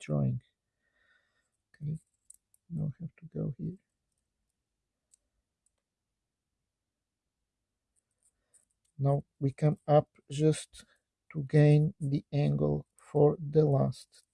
Drawing. Okay, now I have to go here. Now we come up just to gain the angle for the last